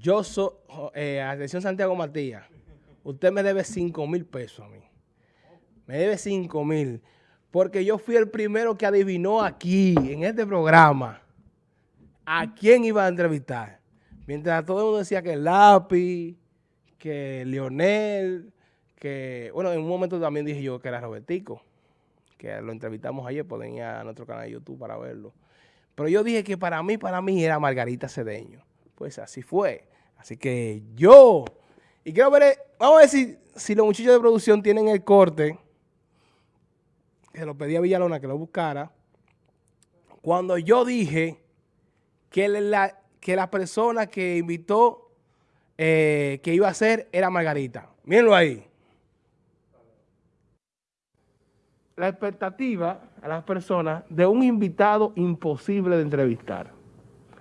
yo soy, eh, atención Santiago Matías, usted me debe 5 mil pesos a mí. Me debe 5 mil. Porque yo fui el primero que adivinó aquí, en este programa, a quién iba a entrevistar. Mientras todo el mundo decía que Lápiz, que Leonel, que... Bueno, en un momento también dije yo que era Robertico, que lo entrevistamos ayer, pueden ir a nuestro canal de YouTube para verlo. Pero yo dije que para mí, para mí era Margarita Cedeño. Pues así fue. Así que yo... Y quiero ver, vamos a ver si, si los muchachos de producción tienen el corte que lo pedí a Villalona que lo buscara, cuando yo dije que la, que la persona que invitó, eh, que iba a ser, era Margarita. Mírenlo ahí. La expectativa a las personas de un invitado imposible de entrevistar.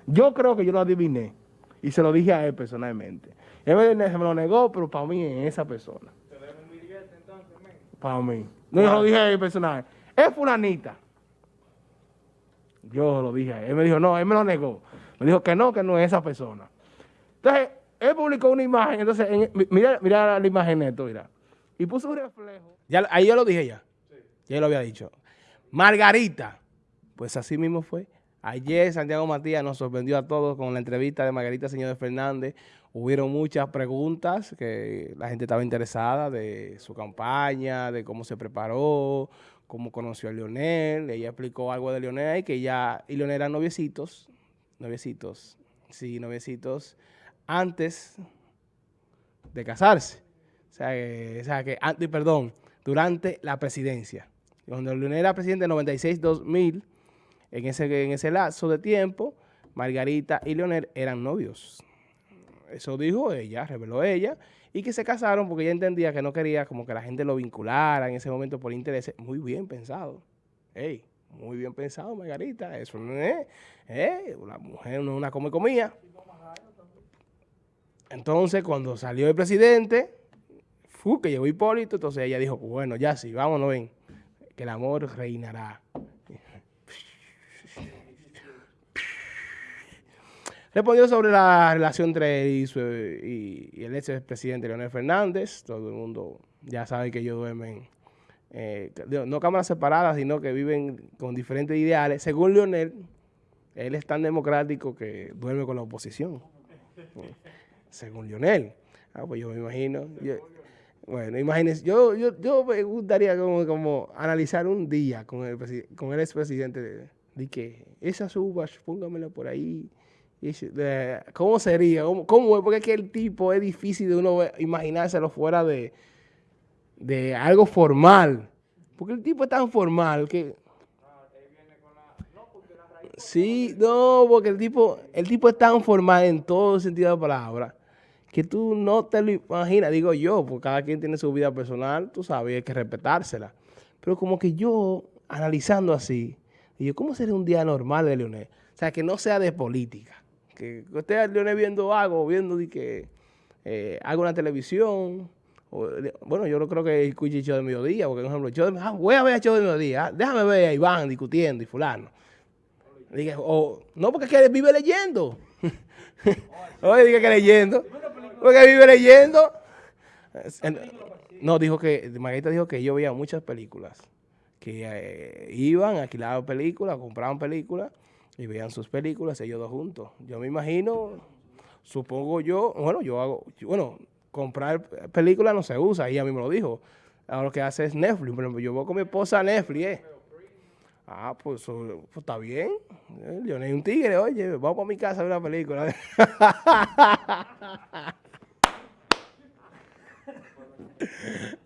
Yo creo que yo lo adiviné y se lo dije a él personalmente. Él me, me lo negó, pero para mí es esa persona. Para mí. No, yo lo dije a él personal. Es fulanita. Yo lo dije a él. Él me dijo, no, él me lo negó. Me dijo que no, que no es esa persona. Entonces, él publicó una imagen. Entonces, mira, mira la imagen esto, mira. Y puso un reflejo. Ya, ahí yo lo dije ya. Sí. Ya lo había dicho. Margarita. Pues así mismo fue. Ayer Santiago Matías nos sorprendió a todos con la entrevista de Margarita Señor Fernández. Hubieron muchas preguntas que la gente estaba interesada de su campaña, de cómo se preparó, cómo conoció a Leonel. Ella explicó algo de Leonel y que ya y Leonel eran noviecitos, noviecitos, sí, noviecitos, antes de casarse. O sea, que, o sea, que antes, perdón, durante la presidencia. Cuando Leonel era presidente en 96-2000, en ese, en ese lazo de tiempo, Margarita y Leonel eran novios. Eso dijo ella, reveló ella, y que se casaron porque ella entendía que no quería como que la gente lo vinculara en ese momento por interés. Muy bien pensado. Ey, muy bien pensado, Margarita. Eso no es, eh, una mujer no una come comía. Entonces, cuando salió el presidente, fu, que llegó Hipólito, entonces ella dijo, bueno, ya sí, vámonos, ven, que el amor reinará. Respondió sobre la relación entre él y, el ex presidente Leonel Fernández. Todo el mundo ya sabe que ellos duermen, eh, no cámaras separadas, sino que viven con diferentes ideales. Según Leonel, él es tan democrático que duerme con la oposición. Según Leonel. Ah, pues yo me imagino. bueno, imagínense, yo, yo, yo me gustaría como, como analizar un día con el, con el expresidente de, de que esas uvas, póngamela por ahí ¿Cómo sería? ¿Cómo, es? Porque es que el tipo es difícil de uno imaginárselo fuera de, de algo formal. Porque el tipo es tan formal que... Sí, no, porque el tipo, el tipo es tan formal en todo sentido de la palabra que tú no te lo imaginas, digo yo, porque cada quien tiene su vida personal, tú sabes, hay que respetársela. Pero como que yo, analizando así, digo, ¿cómo sería un día normal de Leonel? O sea, que no sea de política que usted Leonel viendo algo, viendo de que eh, hago una televisión, bueno, yo creo que el show de mediodía, porque por ejemplo, yo ah, voy a ver el show de mediodía, ah, déjame ver a Iván discutiendo y fulano. Dije, o, no, porque es que vive leyendo. Oye, dije que leyendo. Porque vive leyendo. No, dijo que, Margarita dijo que yo veía muchas películas. Que eh, iban, alquilaban películas, compraban películas y vean sus películas ellos dos juntos. Yo me imagino, supongo yo, bueno, yo hago, bueno, comprar películas no se usa, ella mismo lo dijo. Ahora lo que hace es Netflix. Yo voy con mi esposa a Netflix, ¿eh? Ah, pues, pues está bien. Yo no un tigre, oye, vamos para mi casa a ver una película.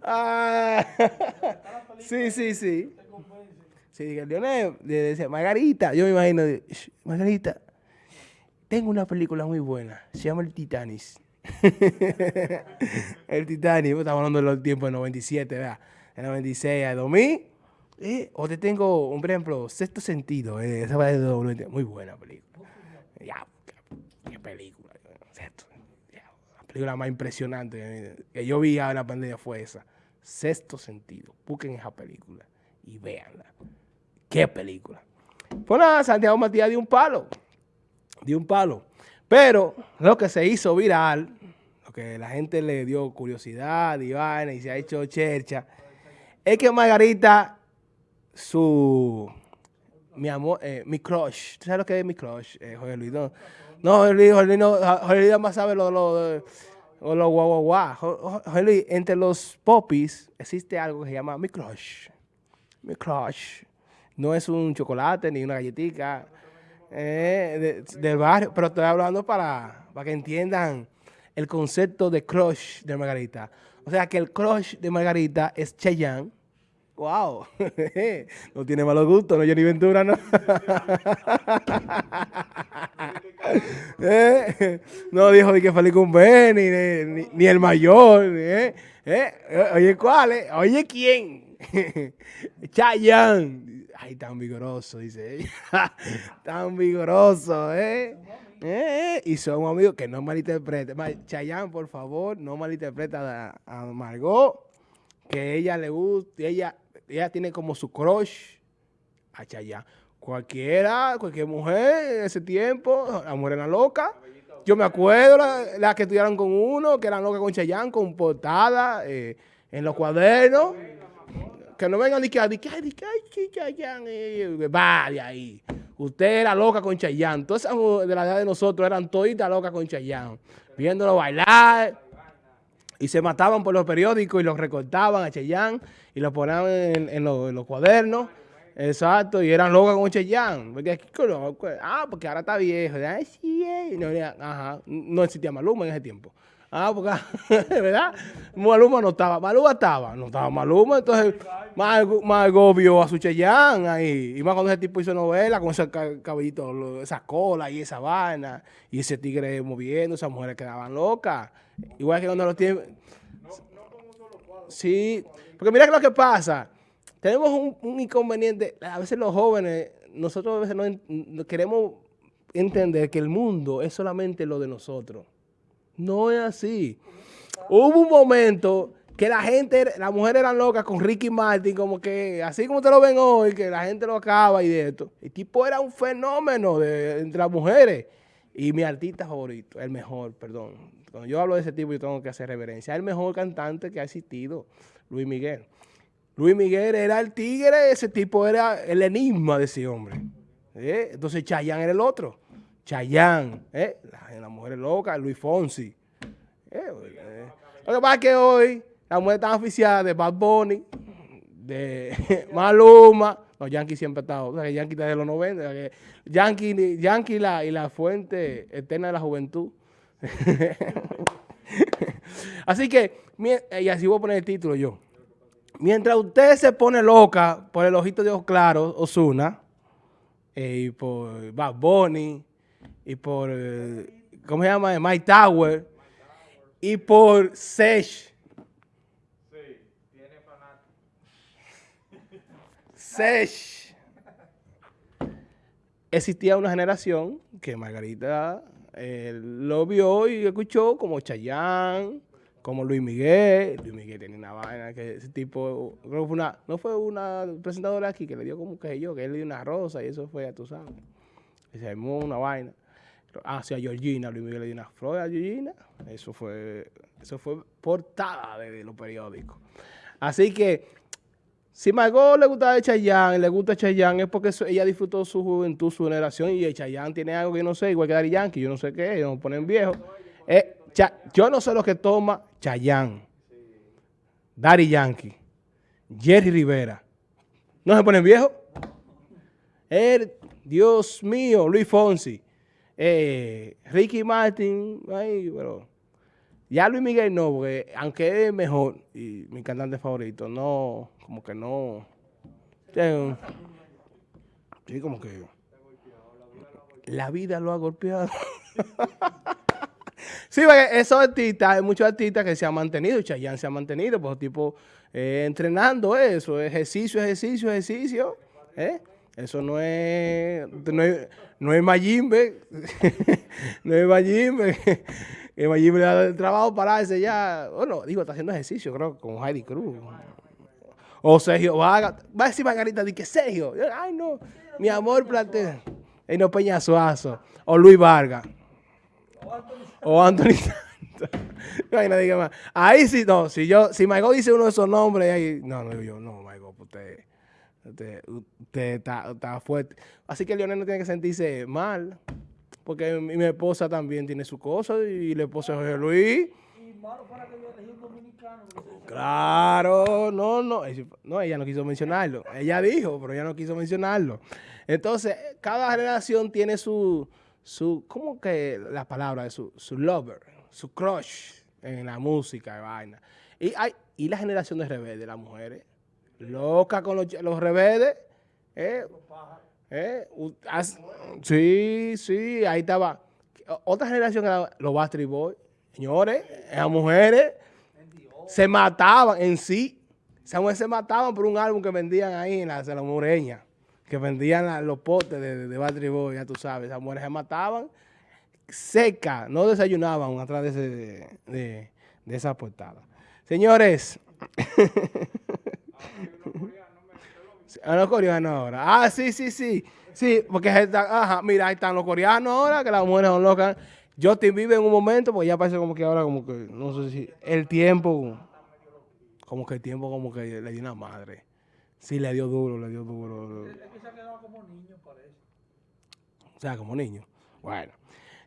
ah, sí, sí, sí. Sí, dije, Leonel, le decía, Margarita, yo me imagino, Margarita, tengo una película muy buena, se llama El Titanic. el Titanic, estamos hablando de los tiempos de 97, ¿verdad? De 96 a 2000. Eh, o te tengo, un, por ejemplo, Sexto Sentido, eh, esa va de muy buena película. Ya, qué película. la película más impresionante que yo vi en la pandemia fue esa. Sexto Sentido. Busquen esa película y véanla. ¿Qué película? Pues nada, Santiago Matías dio un palo. Dio un palo. Pero lo que se hizo viral, lo que la gente le dio curiosidad y vaina y se ha hecho chercha, es que Margarita, su, mi amor, eh, mi crush, ¿tú sabes lo que es mi crush, eh, Jorge Luis? No, no Jorge Luis, Jorge Luis, no, Jorge Luis más sabe lo, lo, lo guau, guau, guau. Jorge Luis, entre los popis existe algo que se llama mi crush, mi crush. No es un chocolate ni una galletita eh, del barrio, pero estoy hablando para, para que entiendan el concepto de crush de Margarita. O sea que el crush de Margarita es Cheyenne. ¡Wow! no tiene malos gustos, no Johnny Ventura, ¿no? ¿Eh? No dijo ni que feliz con Benny, ni, ni, el mayor. ¿eh? ¿Eh? Oye, ¿cuál? Oye, ¿quién? Chayanne. Ay, tan vigoroso, dice ella. tan vigoroso, ¿eh? ¿eh? Y son amigos que no malinterpreten. Chayanne, por favor, no malinterpreta a, Margot, que ella le gusta, ella, ella tiene como su crush a Chayanne. Cualquiera, cualquier mujer en ese tiempo, la mujer loca. Yo me acuerdo las la que estudiaron con uno, que eran locas con Chayanne, con portada eh, en los cuadernos. Que no vengan ni que, ni que, ay, ay, Chayanne, va de ahí. Usted era loca con Chayanne. Todas esas de la edad de nosotros eran toditas locas con Chayanne. Viéndolo bailar. Y se mataban por los periódicos y los recortaban a Chayanne y lo ponían en, los, cuadernos. Exacto, y eran locas con Chayanne. Porque, ah, porque ahora está viejo. Ay, sí, no, ajá, no existía Maluma en ese tiempo. Ah, porque, ¿verdad? Maluma no estaba. Maluma estaba. No estaba Maluma. Entonces, más, más vio a su ahí. Y más cuando ese tipo hizo novela con ese cabellito, esa cola y esa vaina. Y ese tigre moviendo, esas mujeres quedaban locas. Igual que cuando los tiempos... Sí, porque mira lo que pasa. Tenemos un, inconveniente. A veces los jóvenes, nosotros a veces no queremos entender que el mundo es solamente lo de nosotros. No es así. Hubo un momento que la gente, las mujeres eran locas con Ricky Martin, como que, así como te lo ven hoy, que la gente lo acaba y de esto. El tipo era un fenómeno entre las mujeres. Y mi artista favorito, el mejor, perdón. Cuando yo hablo de ese tipo, yo tengo que hacer reverencia. El mejor cantante que ha existido, Luis Miguel. Luis Miguel era el tigre, ese tipo era el enigma de ese hombre. ¿Eh? Entonces Chayanne era el otro. Chayanne, ¿eh? la, mujer loca, Luis Fonsi. Eh, eh. Lo que pasa es que hoy la mujer está oficial de Bad Bunny, de Maluma. No, Yankee siempre ha estado. O sea, Yankee está de los 90. Yankee, Yankee y la fuente eterna de la juventud. así que, y así voy a poner el título yo. Mientras usted se pone loca por el ojito de ojos claros, Osuna, y por Bad Bunny, y por, eh, ¿cómo se llama? My Tower, y por Sesh. Sí, tiene Sesh. Existía una generación que Margarita eh, lo vio y escuchó como Chayanne, como Luis Miguel. Luis Miguel tenía una vaina que ese tipo, fue una, no fue una presentadora aquí que le dio como que yo, que él le dio una rosa y eso fue, a tu sabes. Y se una vaina hacia Georgina, Luis Miguel le dio una flor Georgina, eso fue, eso fue portada de, los periódicos. Así que, si Margot le gusta Chayanne, le gusta Chayanne, es porque ella disfrutó su juventud, su generación, y Chayanne tiene algo que yo no sé, igual que Dari Yankee, yo no sé qué, ellos nos ponen viejos. Eh, yo no sé lo que toma Chayanne, Dari Yankee, Jerry Rivera. ¿No se ponen viejos? Dios mío, Luis Fonsi. Eh, Ricky Martin, ahí, pero ya Luis Miguel no, porque aunque es mejor y mi cantante favorito, no, como que no. Sí, como que la vida lo ha golpeado. sí, porque esos artistas, hay muchos artistas que se han mantenido, Chayanne se ha mantenido, pues tipo eh, entrenando eso, ejercicio, ejercicio, ejercicio, ¿eh? Eso no es, no es, no es Mayimbe, no es Mayimbe. Que Mayimbe le da el trabajo para ese ya. Bueno, digo, está haciendo ejercicio, creo, con Heidi Cruz. O Sergio Vargas. Va a decir Margarita, di que Sergio. Ay, no, mi amor, plate. Y no Peña Suazo. O Luis Vargas. O Anthony. No nadie más. Ahí sí, no, si yo, si Michael dice uno de esos nombres, ahí, no, no yo, no, Michael, pues usted, usted, usted está, está fuerte. Así que Leonel no tiene que sentirse mal, porque mi, mi esposa también tiene su cosa y la esposa de Jorge Luis. Y malo fuera que yo dominicano. Claro, no, no, no, ella no quiso mencionarlo. Ella dijo, pero ella no quiso mencionarlo. Entonces, cada generación tiene su, su, ¿cómo que la palabra? Su, su lover, su crush en la música y vaina. Y hay, y la generación de rebeldes, las mujeres, locas con los, los rebeldes, eh, eh, sí, sí, ahí estaba. Otra generación era los Bastry Boys. Señores, esas mujeres se mataban en sí. Esas mujeres se mataban por un álbum que vendían ahí en la, en la Moreña. Que vendían los potes de, de, de Bastry Boys, ya tú sabes. Esas mujeres se mataban secas, no desayunaban atrás de, ese, de, de esa portada. Señores. A los coreanos ahora. Ah, sí, sí, sí. Sí, porque ahí están- ajá, mira, ahí están los coreanos ahora, que las mujeres son locas. Justin vive en un momento, pues ya parece como que ahora, como que, no sé si, el tiempo, como que el tiempo como que le dio una madre. Sí, le dio duro, le dio duro. Que se ha quedado como niño, parece. O sea, como niño. Bueno.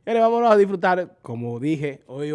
Y ahora vámonos a disfrutar, como dije, hoy